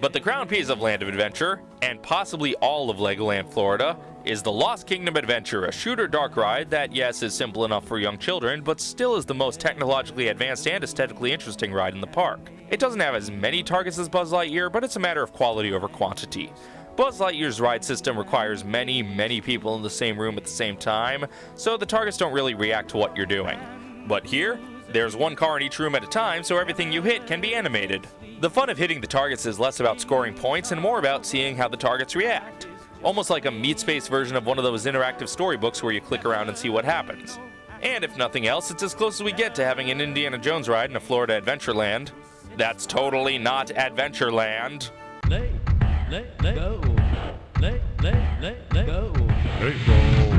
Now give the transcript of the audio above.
But the crown piece of Land of Adventure, and possibly all of Legoland Florida, is the Lost Kingdom Adventure, a shooter dark ride that, yes, is simple enough for young children, but still is the most technologically advanced and aesthetically interesting ride in the park. It doesn't have as many targets as Buzz Lightyear, but it's a matter of quality over quantity. Buzz Lightyear's ride system requires many, many people in the same room at the same time, so the targets don't really react to what you're doing. But here, there's one car in each room at a time, so everything you hit can be animated. The fun of hitting the targets is less about scoring points and more about seeing how the targets react. Almost like a meat space version of one of those interactive storybooks where you click around and see what happens. And if nothing else, it's as close as we get to having an Indiana Jones ride in a Florida Adventureland. That's totally not Adventureland. Let, let, let go. Let, let, let, let go. Let go.